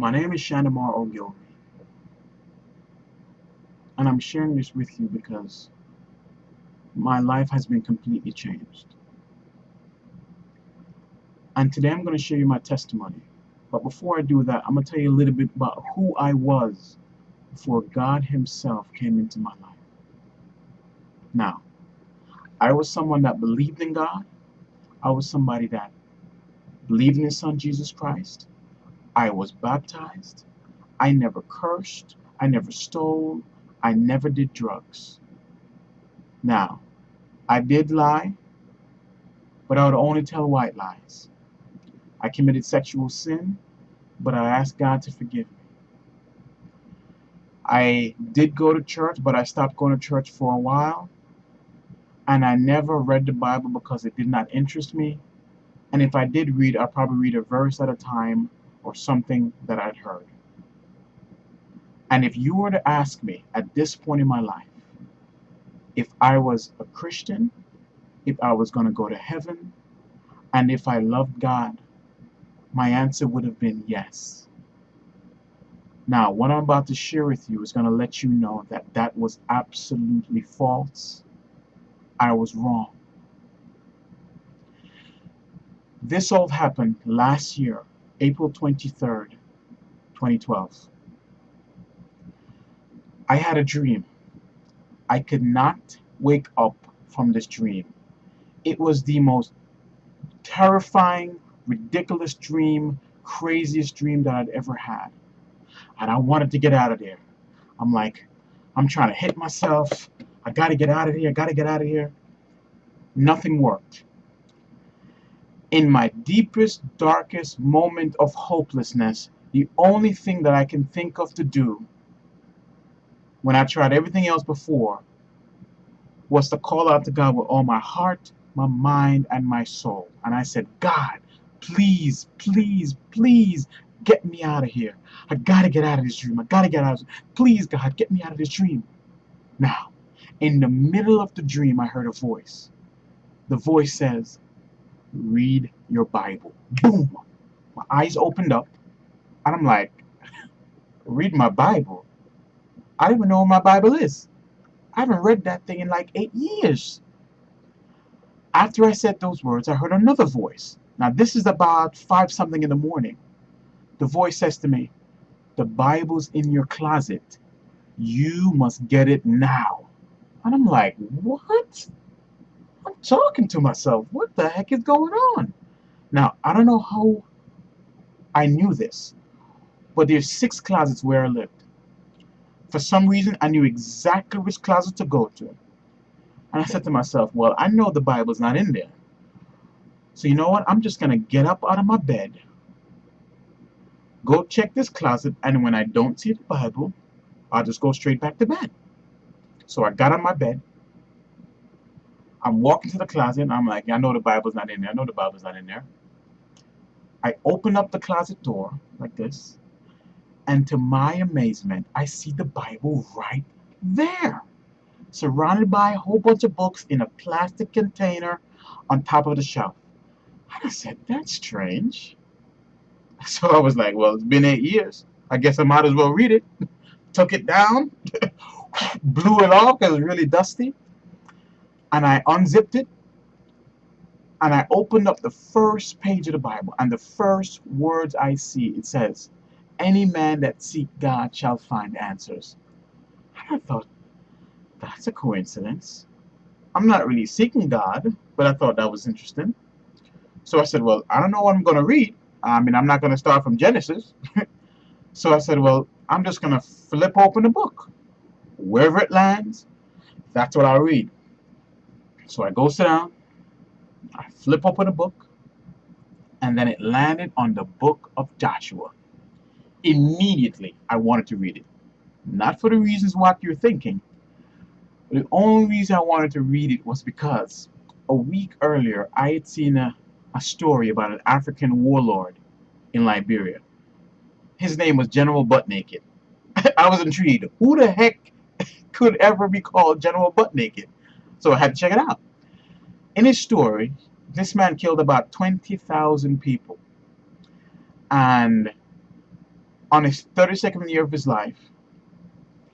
My name is Shandamar Ogilvy, and I'm sharing this with you because my life has been completely changed. And today I'm going to share you my testimony. But before I do that, I'm going to tell you a little bit about who I was before God Himself came into my life. Now, I was someone that believed in God. I was somebody that believed in His Son Jesus Christ. I was baptized. I never cursed. I never stole. I never did drugs. Now, I did lie, but I would only tell white lies. I committed sexual sin, but I asked God to forgive me. I did go to church, but I stopped going to church for a while. And I never read the Bible because it did not interest me. And if I did read, I'd probably read a verse at a time or something that I'd heard. And if you were to ask me at this point in my life if I was a Christian, if I was going to go to heaven, and if I loved God, my answer would have been yes. Now, what I'm about to share with you is going to let you know that that was absolutely false. I was wrong. This all happened last year, April 23rd, 2012. I had a dream. I could not wake up from this dream. It was the most terrifying, ridiculous dream, craziest dream that I'd ever had. And I wanted to get out of there. I'm like, I'm trying to hit myself. I gotta get out of here. I gotta get out of here. Nothing worked. In my deepest, darkest moment of hopelessness, the only thing that I can think of to do when I tried everything else before was to call out to God with all my heart, my mind, and my soul. And I said, God, please, please, please get me out of here. I gotta get out of this dream. I gotta get out of this. Please, God, get me out of this dream. Now, in the middle of the dream, I heard a voice. The voice says, read your Bible. Boom! My eyes opened up, and I'm like, read my Bible? I don't even know what my Bible is. I haven't read that thing in like eight years. After I said those words, I heard another voice. Now, this is about five something in the morning. The voice says to me, The Bible's in your closet. You must get it now. And I'm like, What? I'm talking to myself. What the heck is going on? Now, I don't know how I knew this, but there's six closets where I lived. For some reason, I knew exactly which closet to go to. And I said to myself, well, I know the Bible's not in there. So you know what? I'm just going to get up out of my bed, go check this closet, and when I don't see the Bible, I'll just go straight back to bed. So I got on my bed. I'm walking to the closet, and I'm like, I know the Bible's not in there. I know the Bible's not in there. I open up the closet door like this, and to my amazement, I see the Bible right there, surrounded by a whole bunch of books in a plastic container on top of the shelf. And I said, that's strange. So I was like, well, it's been eight years. I guess I might as well read it. Took it down, blew it off because it was really dusty, and I unzipped it, and I opened up the first page of the Bible, and the first words I see, it says, any man that seek God shall find answers. And I thought, that's a coincidence. I'm not really seeking God, but I thought that was interesting. So I said, well, I don't know what I'm going to read. I mean, I'm not going to start from Genesis. so I said, well, I'm just going to flip open the book. Wherever it lands, that's what I'll read. So I go sit down, I flip open the book, and then it landed on the book of Joshua immediately I wanted to read it. Not for the reasons what you're thinking. The only reason I wanted to read it was because a week earlier I had seen a, a story about an African warlord in Liberia. His name was General Butt Naked. I was intrigued. Who the heck could ever be called General Butt Naked? So I had to check it out. In his story, this man killed about 20,000 people. And on his 32nd year of his life,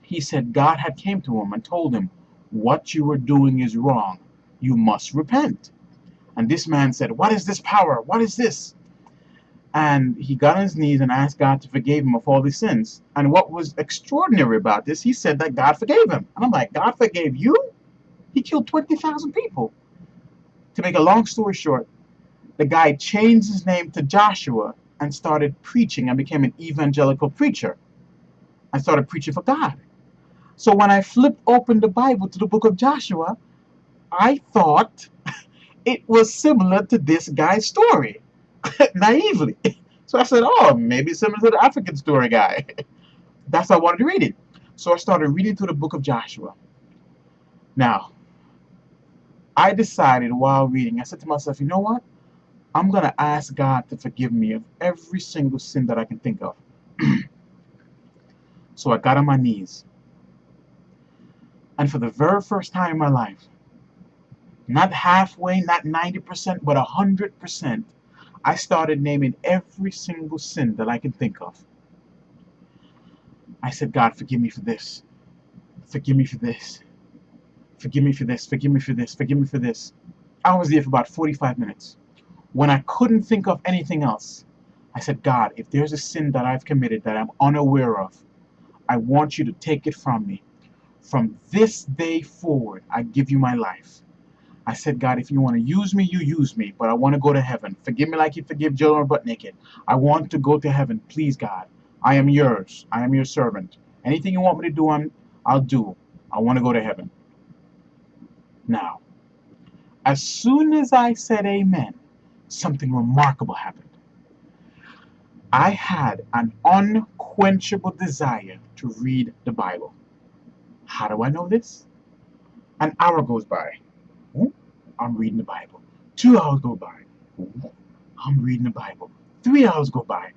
he said God had came to him and told him, what you are doing is wrong. You must repent. And this man said, what is this power? What is this? And he got on his knees and asked God to forgive him of all his sins. And what was extraordinary about this, he said that God forgave him. And I'm like, God forgave you? He killed 20,000 people. To make a long story short, the guy changed his name to Joshua and started preaching and became an evangelical preacher and started preaching for God. So when I flipped open the Bible to the book of Joshua, I thought it was similar to this guy's story, naively. So I said, oh, maybe similar to the African story guy. That's how I wanted to read it. So I started reading through the book of Joshua. Now, I decided while reading, I said to myself, you know what? I'm going to ask God to forgive me of every single sin that I can think of. so I got on my knees. And for the very first time in my life, not halfway, not 90%, but 100%, I started naming every single sin that I can think of. I said, God, forgive me for this. Forgive me for this. Forgive me for this. Forgive me for this. Forgive me for this. I was there for about 45 minutes. When I couldn't think of anything else, I said, God, if there's a sin that I've committed that I'm unaware of, I want you to take it from me. From this day forward, I give you my life. I said, God, if you want to use me, you use me, but I want to go to heaven. Forgive me like you forgive General Butt Naked. I want to go to heaven. Please, God. I am yours. I am your servant. Anything you want me to do, I'm, I'll do. I want to go to heaven. Now, as soon as I said amen, something remarkable happened. I had an unquenchable desire to read the Bible. How do I know this? An hour goes by. I'm reading the Bible. Two hours go by. I'm reading the Bible. Three hours go by.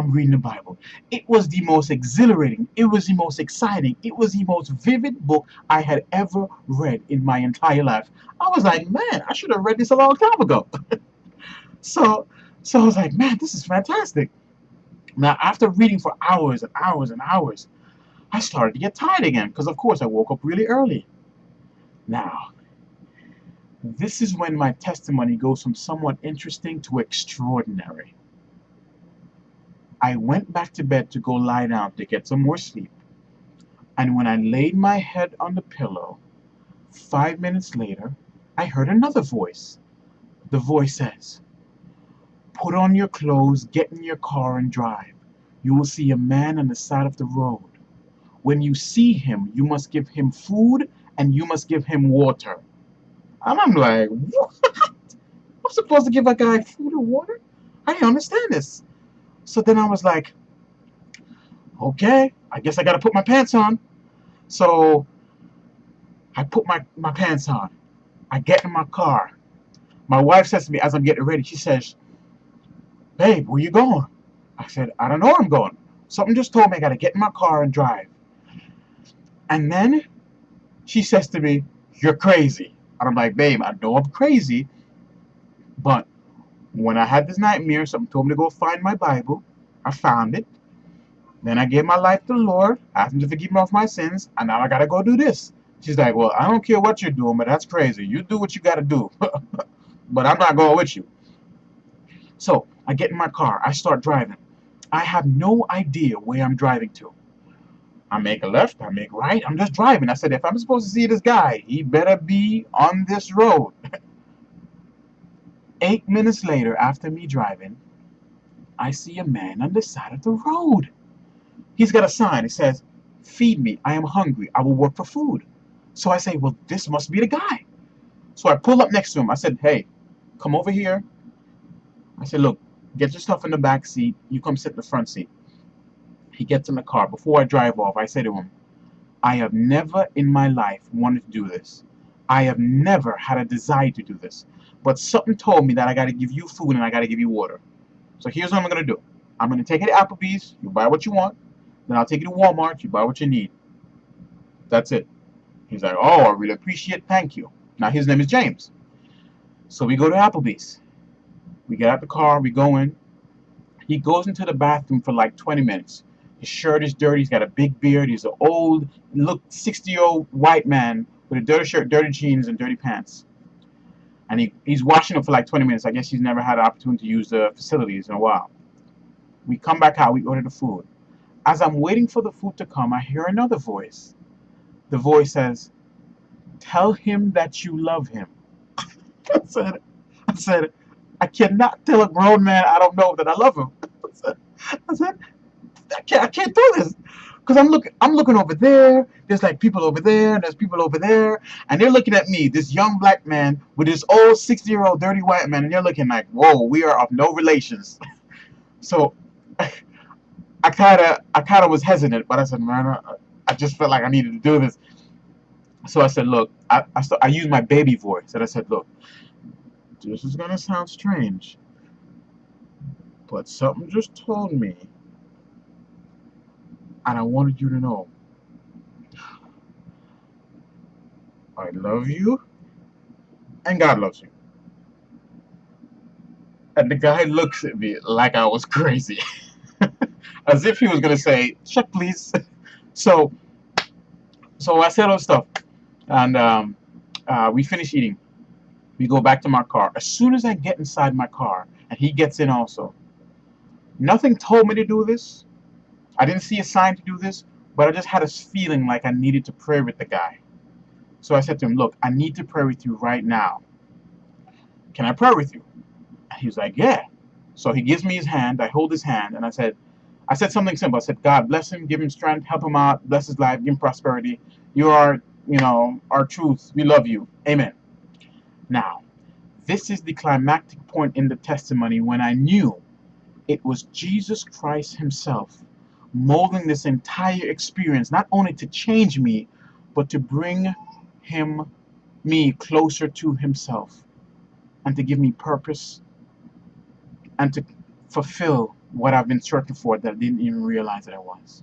I'm reading the Bible. It was the most exhilarating, it was the most exciting, it was the most vivid book I had ever read in my entire life. I was like, man, I should have read this a long time ago. so, so I was like, man, this is fantastic. Now, after reading for hours and hours and hours, I started to get tired again because, of course, I woke up really early. Now, this is when my testimony goes from somewhat interesting to extraordinary. I went back to bed to go lie down to get some more sleep. And when I laid my head on the pillow, five minutes later, I heard another voice. The voice says, Put on your clothes, get in your car, and drive. You will see a man on the side of the road. When you see him, you must give him food and you must give him water. And I'm like, what? I'm supposed to give a guy food and water? I didn't understand this. So then I was like, okay, I guess I got to put my pants on. So I put my, my pants on. I get in my car. My wife says to me as I'm getting ready, she says, babe, where you going? I said, I don't know where I'm going. Something just told me I got to get in my car and drive. And then she says to me, you're crazy. And I'm like, babe, I know I'm crazy, but when I had this nightmare, someone told me to go find my Bible. I found it. Then I gave my life to the Lord, asked him to forgive me of my sins, and now I gotta go do this. She's like, well, I don't care what you're doing, but that's crazy. You do what you gotta do. but I'm not going with you. So, I get in my car. I start driving. I have no idea where I'm driving to. I make a left, I make right, I'm just driving. I said, if I'm supposed to see this guy, he better be on this road. Eight minutes later, after me driving, I see a man on the side of the road. He's got a sign. It says, feed me. I am hungry. I will work for food. So I say, well, this must be the guy. So I pull up next to him. I said, hey, come over here. I said, look, get your stuff in the back seat. You come sit in the front seat. He gets in the car. Before I drive off, I say to him, I have never in my life wanted to do this. I have never had a desire to do this. But something told me that I got to give you food and I got to give you water. So here's what I'm going to do. I'm going to take it to Applebee's. You buy what you want. Then I'll take you to Walmart. You buy what you need. That's it. He's like, oh, I really appreciate. Thank you. Now, his name is James. So we go to Applebee's. We get out the car. We go in. He goes into the bathroom for like 20 minutes. His shirt is dirty. He's got a big beard. He's an old, look, 60 year old white man with a dirty shirt, dirty jeans, and dirty pants. And he, he's washing up for like 20 minutes. I guess he's never had an opportunity to use the facilities in a while. We come back out. We order the food. As I'm waiting for the food to come, I hear another voice. The voice says, Tell him that you love him. I said, I said, I cannot tell a grown man I don't know that I love him. I said, I, said, I can't, I can't do this. Because I'm looking, I'm looking over there. There's like people over there, and there's people over there, and they're looking at me, this young black man with this old 60-year-old dirty white man, and they're looking like, whoa, we are of no relations. so I kind of, I kind of was hesitant, but I said, man, I, I just felt like I needed to do this. So I said, look, I, I, I used my baby voice, and I said, look, this is going to sound strange, but something just told me, and I wanted you to know. I love you, and God loves you. And the guy looks at me like I was crazy. As if he was going to say, shut please. so, so I said all stuff, and um, uh, we finish eating. We go back to my car. As soon as I get inside my car, and he gets in also, nothing told me to do this. I didn't see a sign to do this, but I just had a feeling like I needed to pray with the guy. So I said to him, look, I need to pray with you right now. Can I pray with you? And he was like, yeah. So he gives me his hand. I hold his hand, and I said, I said something simple. I said, God bless him, give him strength, help him out, bless his life, give him prosperity. You are, you know, our truth. We love you. Amen. Now, this is the climactic point in the testimony when I knew it was Jesus Christ himself molding this entire experience, not only to change me, but to bring him, me closer to himself and to give me purpose and to fulfill what I've been searching for that I didn't even realize that I was.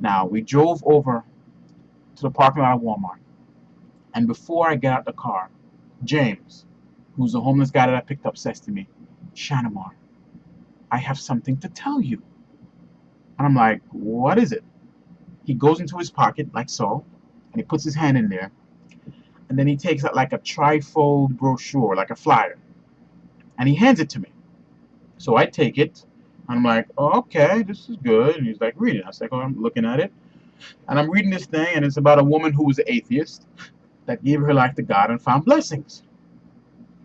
Now, we drove over to the parking lot of Walmart. And before I get out the car, James, who's the homeless guy that I picked up, says to me, Shanamar, I have something to tell you. And I'm like, what is it? He goes into his pocket, like so, and he puts his hand in there. And then he takes out like a trifold brochure, like a flyer. And he hands it to me. So I take it. I'm like, oh, okay, this is good. And he's like, read it. I was like, oh, I'm looking at it. And I'm reading this thing, and it's about a woman who was an atheist that gave her life to God and found blessings.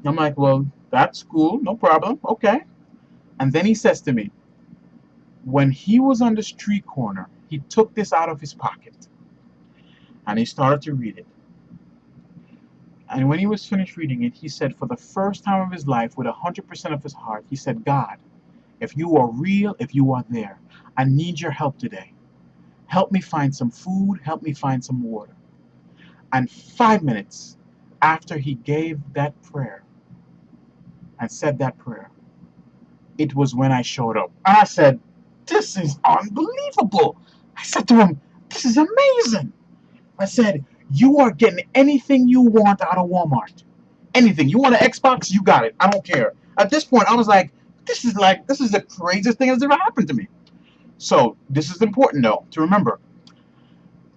I'm like, well, that's cool, no problem, okay. And then he says to me, when he was on the street corner, he took this out of his pocket and he started to read it. And when he was finished reading it, he said, for the first time of his life, with 100% of his heart, he said, God, if you are real, if you are there, I need your help today. Help me find some food, help me find some water. And five minutes after he gave that prayer and said that prayer, it was when I showed up. And I said, this is unbelievable. I said to him, this is amazing. I said, you are getting anything you want out of Walmart. Anything. You want an Xbox? You got it. I don't care. At this point, I was like, this is like, this is the craziest thing that's ever happened to me. So, this is important though, to remember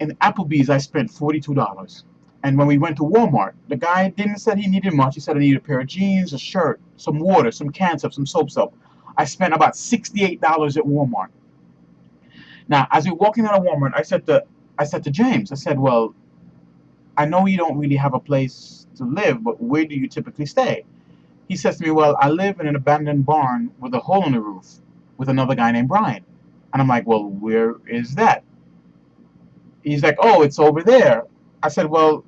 in Applebee's, I spent $42. And when we went to Walmart, the guy didn't say he needed much. He said I needed a pair of jeans, a shirt, some water, some cans of some soap soap. I spent about $68 at Walmart. Now, as we were walking out of Walmart, I said to I said to James, I said, well, I know you don't really have a place to live, but where do you typically stay? He says to me, well, I live in an abandoned barn with a hole in the roof with another guy named Brian. And I'm like, well, where is that? He's like, oh, it's over there. I said, well,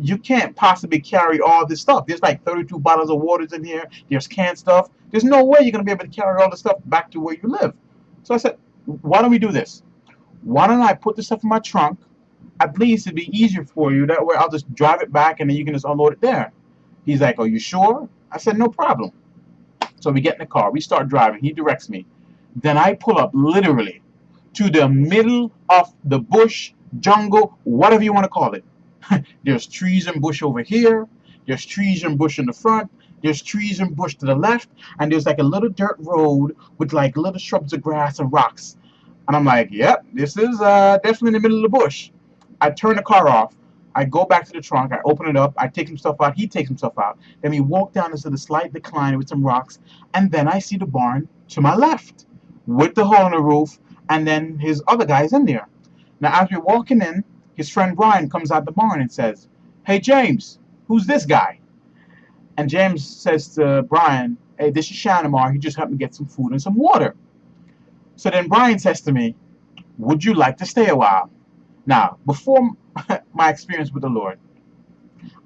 you can't possibly carry all this stuff. There's like 32 bottles of waters in here. There's canned stuff. There's no way you're going to be able to carry all this stuff back to where you live. So I said, why don't we do this? Why don't I put the stuff in my trunk? At least it'd be easier for you. That way I'll just drive it back and then you can just unload it there. He's like, are you sure? I said, no problem. So we get in the car. We start driving. He directs me. Then I pull up literally to the middle of the bush, jungle, whatever you want to call it. There's trees and bush over here. There's trees and bush in the front. There's trees and bush to the left, and there's like a little dirt road with like little shrubs of grass and rocks. And I'm like, yep, this is uh, definitely in the middle of the bush. I turn the car off. I go back to the trunk. I open it up. I take stuff out. He takes himself out. Then we walk down into the slight decline with some rocks. And then I see the barn to my left with the hole in the roof. And then his other guy's in there. Now, as we're walking in, his friend Brian comes out the barn and says, Hey, James, who's this guy? And James says to Brian, Hey, this is Shanamar. He just helped me get some food and some water. So then Brian says to me, Would you like to stay a while? Now, before my experience with the Lord,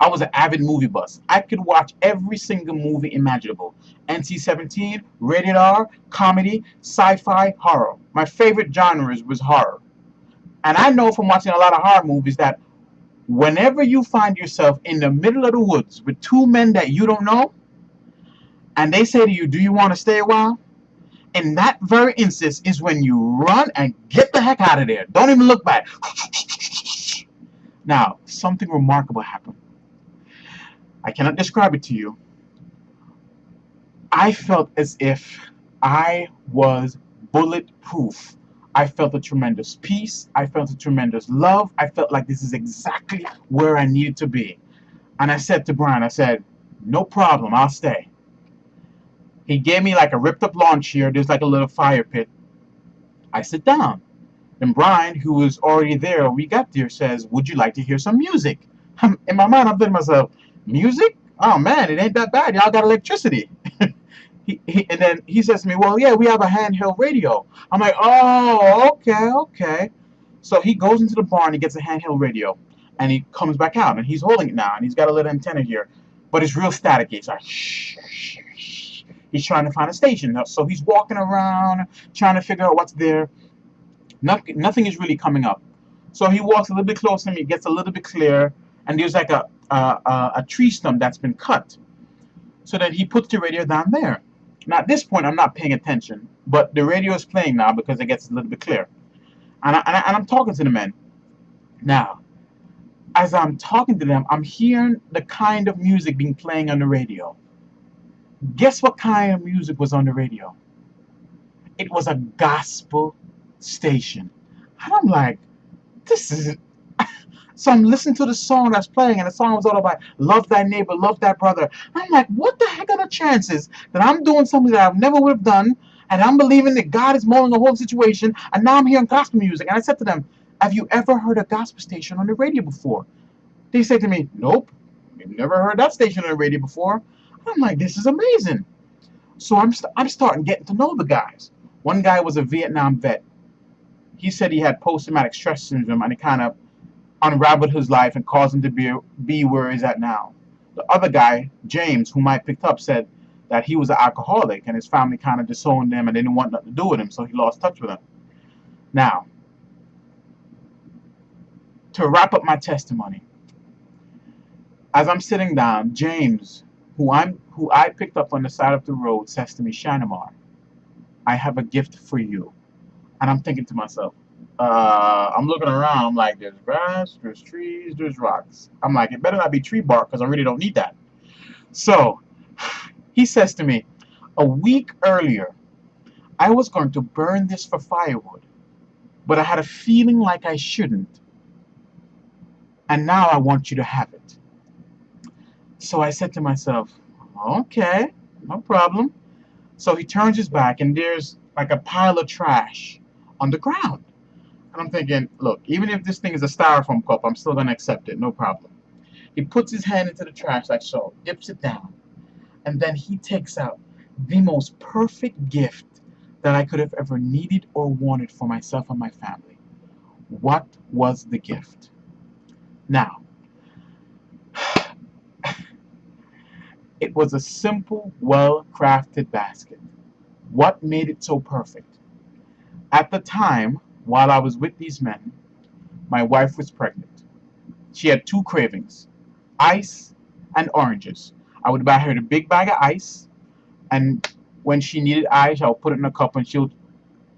I was an avid movie buff. I could watch every single movie imaginable. NC-17, rated R, comedy, sci-fi, horror. My favorite genres was horror. And I know from watching a lot of horror movies that whenever you find yourself in the middle of the woods with two men that you don't know, and they say to you, do you want to stay a while? In that very instance is when you run and get the heck out of there. Don't even look back. Now, something remarkable happened. I cannot describe it to you. I felt as if I was bulletproof. I felt a tremendous peace. I felt a tremendous love. I felt like this is exactly where I needed to be. And I said to Brian, I said, no problem, I'll stay. He gave me like a ripped up lawn chair. There's like a little fire pit. I sit down. And Brian, who was already there we got there, says, would you like to hear some music? In my mind, I'm thinking to myself, music? Oh man, it ain't that bad. Y'all got electricity. He, and then he says to me, well, yeah, we have a handheld radio. I'm like, oh, okay, okay. So he goes into the barn, he gets a handheld radio, and he comes back out, and he's holding it now, and he's got a little antenna here, but it's real staticky. It's like, shh, shh, shh. He's trying to find a station. So he's walking around, trying to figure out what's there. Nothing, nothing is really coming up. So he walks a little bit closer to me, gets a little bit clearer, and there's like a, a, a tree stump that's been cut. So then he puts the radio down there. Now at this point I'm not paying attention, but the radio is playing now because it gets a little bit clear. And, I, and, I, and I'm talking to the men. Now, as I'm talking to them, I'm hearing the kind of music being playing on the radio. Guess what kind of music was on the radio? It was a gospel station. And I'm like, this is... so I'm listening to the song that's playing, and the song was all about love thy neighbor, love thy brother. I'm like, what the heck are the chances that I'm doing something that I never would have done, and I'm believing that God is molding the whole situation, and now I'm hearing gospel music. And I said to them, have you ever heard a gospel station on the radio before? They said to me, nope, we've never heard that station on the radio before. I'm like, this is amazing. So I'm, st I'm starting getting to know the guys. One guy was a Vietnam vet he said he had post-traumatic stress syndrome and it kind of unraveled his life and caused him to be, be where he's at now. The other guy, James, whom I picked up, said that he was an alcoholic and his family kind of disowned him and they didn't want nothing to do with him, so he lost touch with him. Now, to wrap up my testimony, as I'm sitting down, James, who I'm who I picked up on the side of the road, says to me, Shanamar, I have a gift for you. And I'm thinking to myself, uh, I'm looking around, I'm like, there's grass, there's trees, there's rocks. I'm like, it better not be tree bark because I really don't need that. So, he says to me, a week earlier, I was going to burn this for firewood, but I had a feeling like I shouldn't. And now I want you to have it. So I said to myself, okay, no problem. So he turns his back and there's like a pile of trash on the ground. And I'm thinking, look, even if this thing is a styrofoam cup, I'm still going to accept it, no problem. He puts his hand into the trash like so, dips it down, and then he takes out the most perfect gift that I could have ever needed or wanted for myself and my family. What was the gift? Now, it was a simple, well-crafted basket. What made it so perfect? At the time, while I was with these men, my wife was pregnant. She had two cravings, ice and oranges. I would buy her the big bag of ice, and when she needed ice, I would put it in a cup and she'll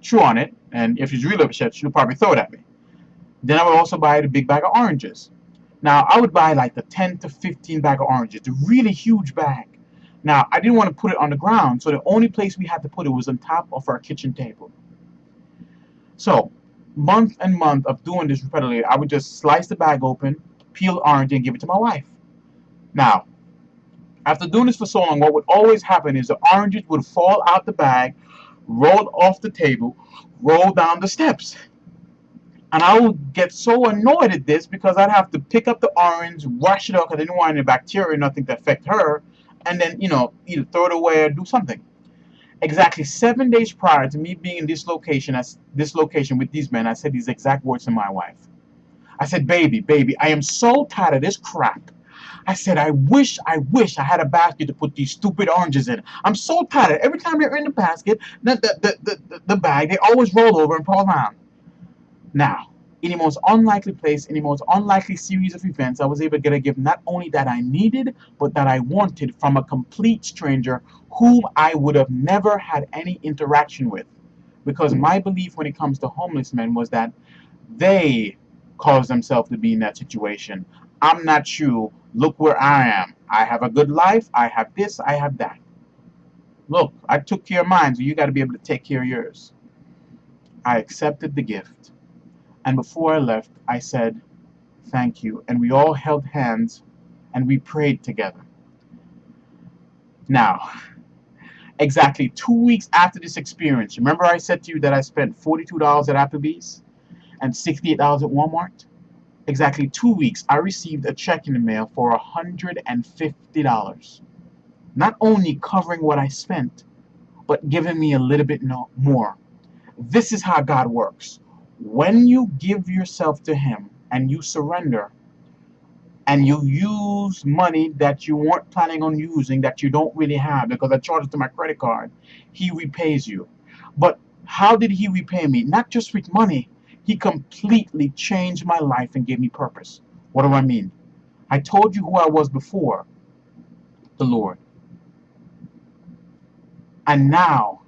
chew on it, and if she's really upset, she'll probably throw it at me. Then I would also buy the big bag of oranges. Now, I would buy like the 10 to 15 bag of oranges, the really huge bag. Now, I didn't want to put it on the ground, so the only place we had to put it was on top of our kitchen table. So, month and month of doing this repeatedly, I would just slice the bag open, peel orange, and give it to my wife. Now, after doing this for so long, what would always happen is the oranges would fall out the bag, roll off the table, roll down the steps. And I would get so annoyed at this because I'd have to pick up the orange, wash it up because I didn't want any bacteria or nothing to affect her, and then, you know, either throw it away or do something. Exactly seven days prior to me being in this location, as this location with these men, I said these exact words to my wife. I said, baby, baby, I am so tired of this crap. I said, I wish, I wish I had a basket to put these stupid oranges in. I'm so tired. Every time they're in the basket, the, the, the, the, the bag, they always roll over and fall down. Now, in the most unlikely place, in the most unlikely series of events, I was able to get a gift not only that I needed, but that I wanted from a complete stranger whom I would have never had any interaction with. Because my belief when it comes to homeless men was that they caused themselves to be in that situation. I'm not you. Look where I am. I have a good life. I have this. I have that. Look, I took care of mine, so you got to be able to take care of yours. I accepted the gift. And before I left, I said, thank you. And we all held hands and we prayed together. Now, exactly two weeks after this experience, remember I said to you that I spent $42 at Applebee's and $68 at Walmart? Exactly two weeks, I received a check in the mail for $150. Not only covering what I spent, but giving me a little bit more. This is how God works when you give yourself to him and you surrender and you use money that you weren't planning on using that you don't really have because I charged it to my credit card, he repays you. But how did he repay me? Not just with money. He completely changed my life and gave me purpose. What do I mean? I told you who I was before, the Lord. And now,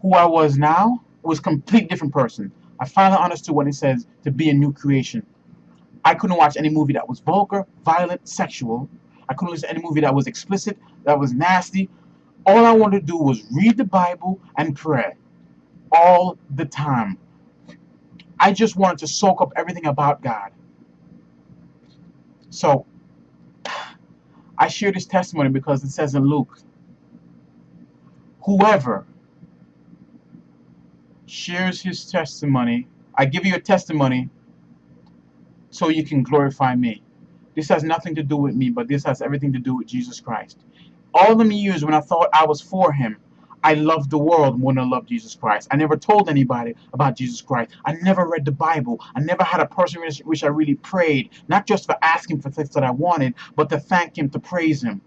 who I was now was a complete different person. I finally understood what it says to be a new creation. I couldn't watch any movie that was vulgar, violent, sexual. I couldn't listen to any movie that was explicit, that was nasty. All I wanted to do was read the Bible and pray. All the time. I just wanted to soak up everything about God. So, I share this testimony because it says in Luke, whoever shares his testimony. I give you a testimony so you can glorify me. This has nothing to do with me, but this has everything to do with Jesus Christ. All the years when I thought I was for him, I loved the world more than I loved Jesus Christ. I never told anybody about Jesus Christ. I never read the Bible. I never had a person which I really prayed, not just for asking for things that I wanted, but to thank him, to praise him.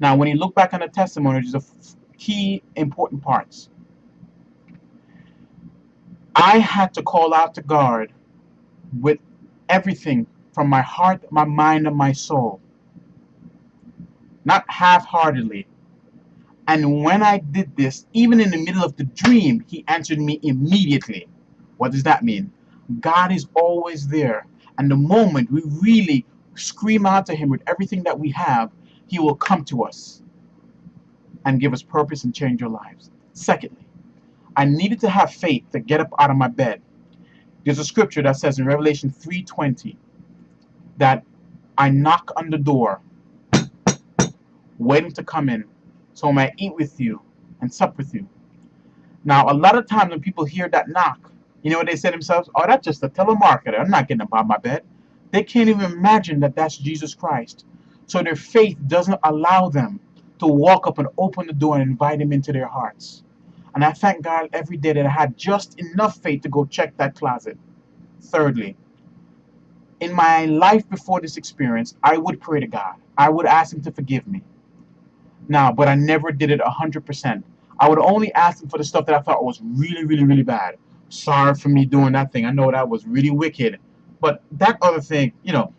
Now, when you look back on the testimony, there's a key important parts. I had to call out to God with everything from my heart, my mind, and my soul. Not half-heartedly. And when I did this, even in the middle of the dream, he answered me immediately. What does that mean? God is always there. And the moment we really scream out to him with everything that we have, he will come to us and give us purpose and change our lives. Secondly, I needed to have faith to get up out of my bed. There's a scripture that says in Revelation 3.20 that I knock on the door, waiting to come in, so I might eat with you and sup with you. Now, a lot of times when people hear that knock, you know what they say to themselves? Oh, that's just a telemarketer. I'm not getting up out of my bed. They can't even imagine that that's Jesus Christ. So their faith doesn't allow them to walk up and open the door and invite him into their hearts. And I thank God every day that I had just enough faith to go check that closet. Thirdly, in my life before this experience, I would pray to God. I would ask Him to forgive me. Now, but I never did it 100%. I would only ask Him for the stuff that I thought was really, really, really bad. Sorry for me doing that thing. I know that was really wicked. But that other thing, you know,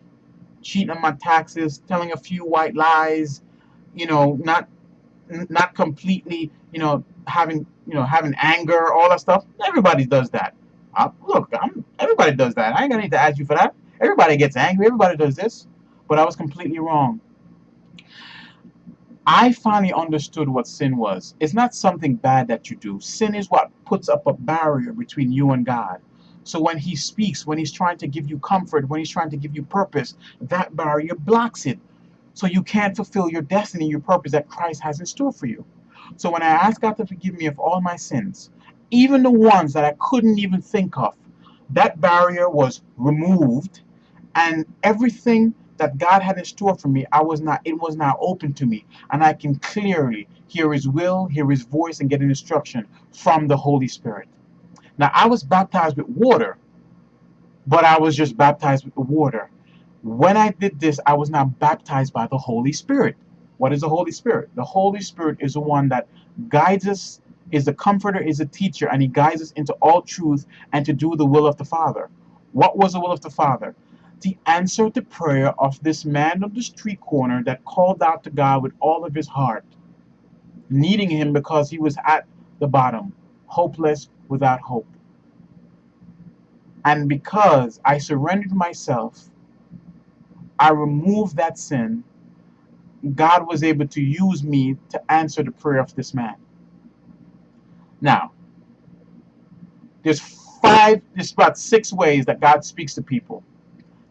cheating on my taxes, telling a few white lies, you know, not not completely, you know, having you know having anger, all that stuff. Everybody does that. Uh, look, I'm, everybody does that. I ain't gonna need to ask you for that. Everybody gets angry. Everybody does this. But I was completely wrong. I finally understood what sin was. It's not something bad that you do. Sin is what puts up a barrier between you and God. So when He speaks, when He's trying to give you comfort, when He's trying to give you purpose, that barrier blocks it. So you can't fulfill your destiny, your purpose that Christ has in store for you. So when I ask God to forgive me of all my sins, even the ones that I couldn't even think of, that barrier was removed and everything that God had in store for me, I was not, it was now open to me. And I can clearly hear His will, hear His voice, and get an instruction from the Holy Spirit. Now, I was baptized with water, but I was just baptized with the water. When I did this, I was not baptized by the Holy Spirit. What is the Holy Spirit? The Holy Spirit is the one that guides us, is the comforter, is a teacher, and he guides us into all truth and to do the will of the Father. What was the will of the Father? To answer the prayer of this man on the street corner that called out to God with all of his heart, needing him because he was at the bottom, hopeless, without hope. And because I surrendered myself, I removed that sin God was able to use me to answer the prayer of this man. Now, there's five, there's about six ways that God speaks to people.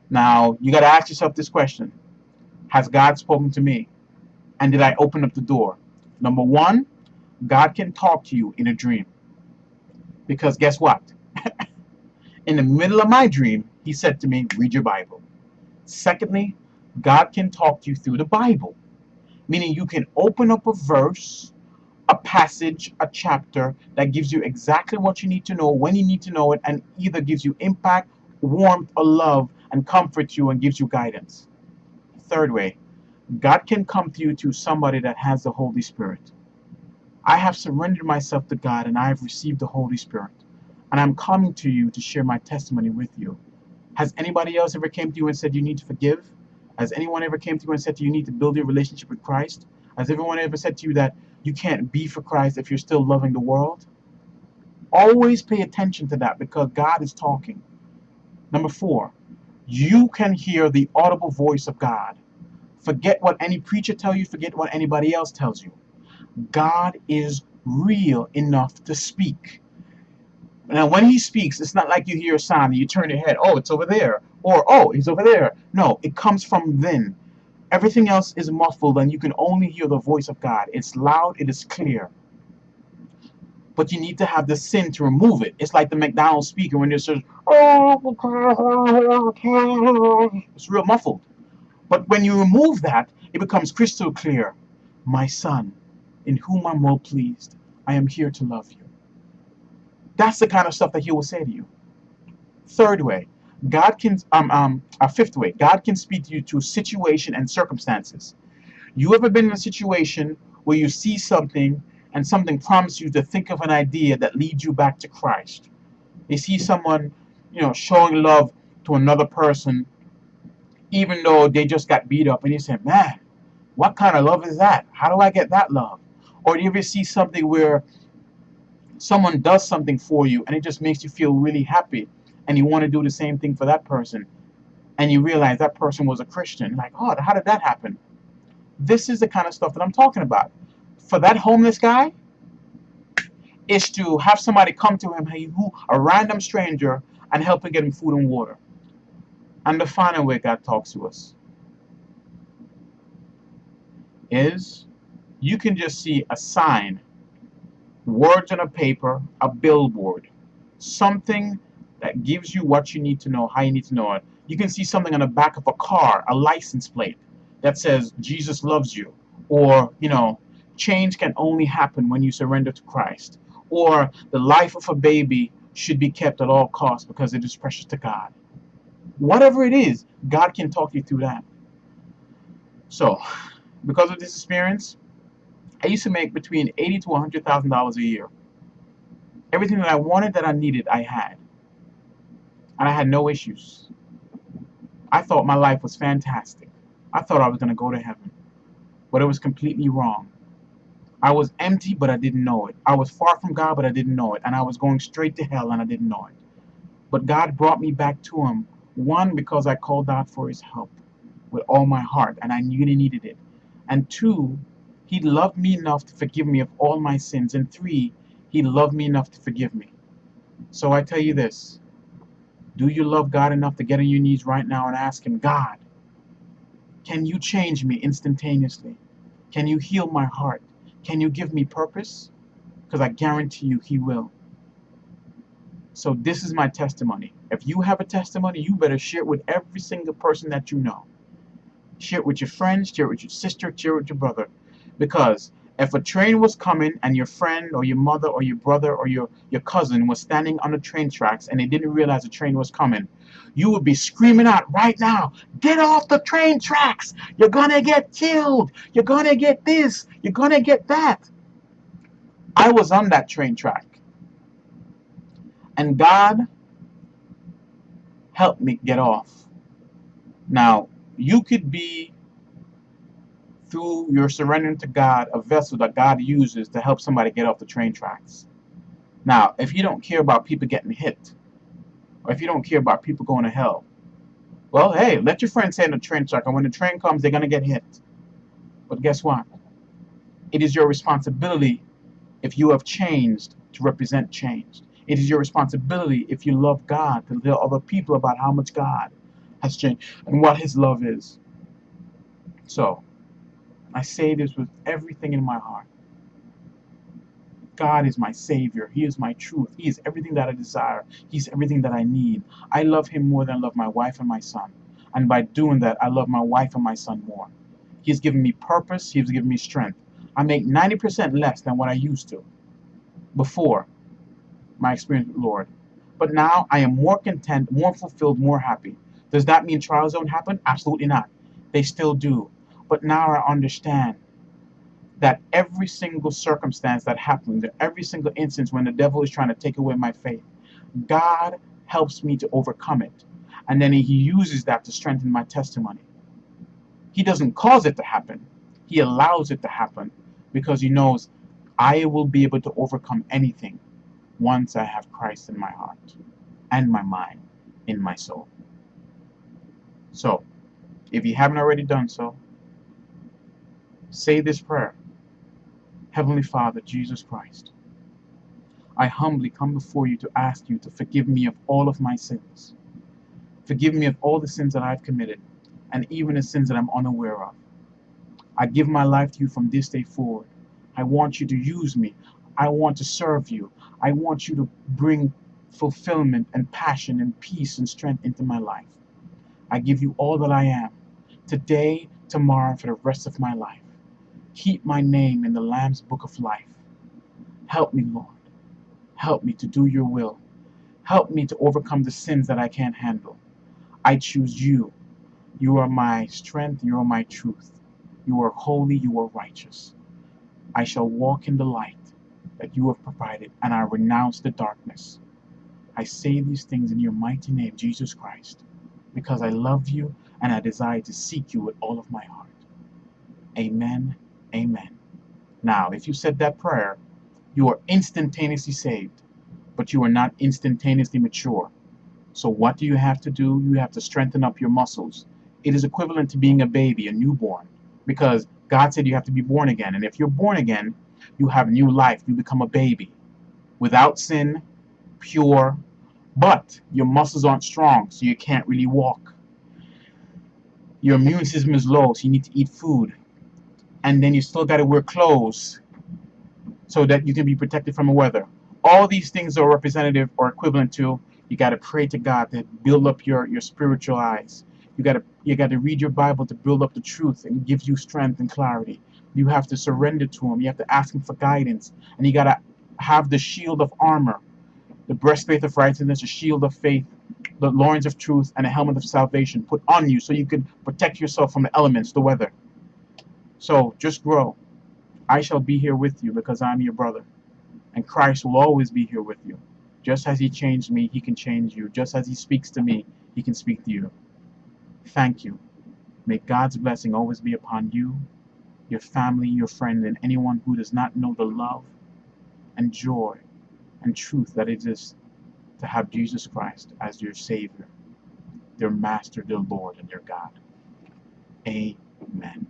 Now, you got to ask yourself this question Has God spoken to me? And did I open up the door? Number one, God can talk to you in a dream. Because guess what? in the middle of my dream, He said to me, Read your Bible. Secondly, God can talk to you through the Bible meaning you can open up a verse, a passage, a chapter that gives you exactly what you need to know when you need to know it and either gives you impact, warmth, or love and comforts you and gives you guidance. Third way, God can come to you to somebody that has the Holy Spirit. I have surrendered myself to God and I have received the Holy Spirit. And I'm coming to you to share my testimony with you. Has anybody else ever came to you and said you need to forgive? Has anyone ever came to you and said to you, you need to build your relationship with Christ? Has everyone ever said to you that you can't be for Christ if you're still loving the world? Always pay attention to that because God is talking. Number four, you can hear the audible voice of God. Forget what any preacher tell you, forget what anybody else tells you. God is real enough to speak. Now, when he speaks, it's not like you hear a sound and you turn your head, oh, it's over there, or oh, he's over there. No, it comes from then. Everything else is muffled and you can only hear the voice of God. It's loud, it is clear. But you need to have the sin to remove it. It's like the McDonald's speaker when it says, oh, it's real muffled. But when you remove that, it becomes crystal clear. My son, in whom I'm well pleased, I am here to love you. That's the kind of stuff that he will say to you. Third way, God can, um, um, a fifth way, God can speak to you to situation and circumstances. You ever been in a situation where you see something and something prompts you to think of an idea that leads you back to Christ? You see someone, you know, showing love to another person, even though they just got beat up, and you say, man, what kind of love is that? How do I get that love? Or do you ever see something where someone does something for you and it just makes you feel really happy and you want to do the same thing for that person and you realize that person was a Christian like oh how did that happen? This is the kind of stuff that I'm talking about. For that homeless guy is to have somebody come to him hey, who a random stranger and help him get him food and water. And the final way God talks to us is you can just see a sign words on a paper, a billboard, something that gives you what you need to know, how you need to know it. You can see something on the back of a car, a license plate that says Jesus loves you, or, you know, change can only happen when you surrender to Christ, or the life of a baby should be kept at all costs because it is precious to God. Whatever it is, God can talk you through that. So, because of this experience, I used to make between eighty to hundred thousand dollars a year. Everything that I wanted, that I needed, I had, and I had no issues. I thought my life was fantastic. I thought I was going to go to heaven, but it was completely wrong. I was empty, but I didn't know it. I was far from God, but I didn't know it, and I was going straight to hell, and I didn't know it. But God brought me back to Him. One, because I called out for His help with all my heart, and I really needed it. And two, He loved me enough to forgive me of all my sins. And three, He loved me enough to forgive me. So I tell you this do you love God enough to get on your knees right now and ask Him, God, can you change me instantaneously? Can you heal my heart? Can you give me purpose? Because I guarantee you He will. So this is my testimony. If you have a testimony, you better share it with every single person that you know. Share it with your friends, share it with your sister, share it with your brother. Because if a train was coming and your friend or your mother or your brother or your, your cousin was standing on the train tracks and they didn't realize the train was coming, you would be screaming out right now, get off the train tracks! You're gonna get killed! You're gonna get this! You're gonna get that! I was on that train track. And God helped me get off. Now, you could be, through your surrendering to God, a vessel that God uses to help somebody get off the train tracks. Now, if you don't care about people getting hit, or if you don't care about people going to hell, well, hey, let your friends stay in the train track, and when the train comes, they're going to get hit. But guess what? It is your responsibility, if you have changed, to represent change. It is your responsibility, if you love God, to tell other people about how much God has changed and what His love is. So, I say this with everything in my heart. God is my Savior. He is my truth. He is everything that I desire. He's everything that I need. I love Him more than I love my wife and my son. And by doing that, I love my wife and my son more. He's given me purpose. He's given me strength. I make 90% less than what I used to before my experience with Lord. But now I am more content, more fulfilled, more happy. Does that mean trials don't happen? Absolutely not. They still do. But now I understand that every single circumstance that happens, every single instance when the devil is trying to take away my faith, God helps me to overcome it. And then he uses that to strengthen my testimony. He doesn't cause it to happen. He allows it to happen because he knows I will be able to overcome anything once I have Christ in my heart and my mind, in my soul. So, if you haven't already done so, say this prayer. Heavenly Father, Jesus Christ, I humbly come before you to ask you to forgive me of all of my sins. Forgive me of all the sins that I've committed, and even the sins that I'm unaware of. I give my life to you from this day forward. I want you to use me. I want to serve you. I want you to bring fulfillment and passion and peace and strength into my life. I give you all that I am, today, tomorrow, for the rest of my life. Keep my name in the Lamb's book of life. Help me, Lord. Help me to do your will. Help me to overcome the sins that I can't handle. I choose you. You are my strength. You are my truth. You are holy. You are righteous. I shall walk in the light that you have provided, and I renounce the darkness. I say these things in your mighty name, Jesus Christ, because I love you and I desire to seek you with all of my heart. Amen. Amen. Now, if you said that prayer, you are instantaneously saved, but you are not instantaneously mature. So what do you have to do? You have to strengthen up your muscles. It is equivalent to being a baby, a newborn, because God said you have to be born again. And if you're born again, you have new life. You become a baby without sin, pure, but your muscles aren't strong, so you can't really walk. Your immune system is low, so you need to eat food. And then you still got to wear clothes so that you can be protected from the weather. All these things are representative or equivalent to you got to pray to God to build up your, your spiritual eyes. You got to you got to read your Bible to build up the truth and give you strength and clarity. You have to surrender to Him. You have to ask Him for guidance. And you got to have the shield of armor, the breastplate of righteousness, the shield of faith, the loins of truth, and a helmet of salvation put on you so you can protect yourself from the elements, the weather. So just grow. I shall be here with you because I'm your brother. And Christ will always be here with you. Just as He changed me, He can change you. Just as He speaks to me, He can speak to you. Thank you. May God's blessing always be upon you your family, your friend, and anyone who does not know the love and joy and truth that it is to have Jesus Christ as your Savior, their Master, their Lord, and their God. Amen.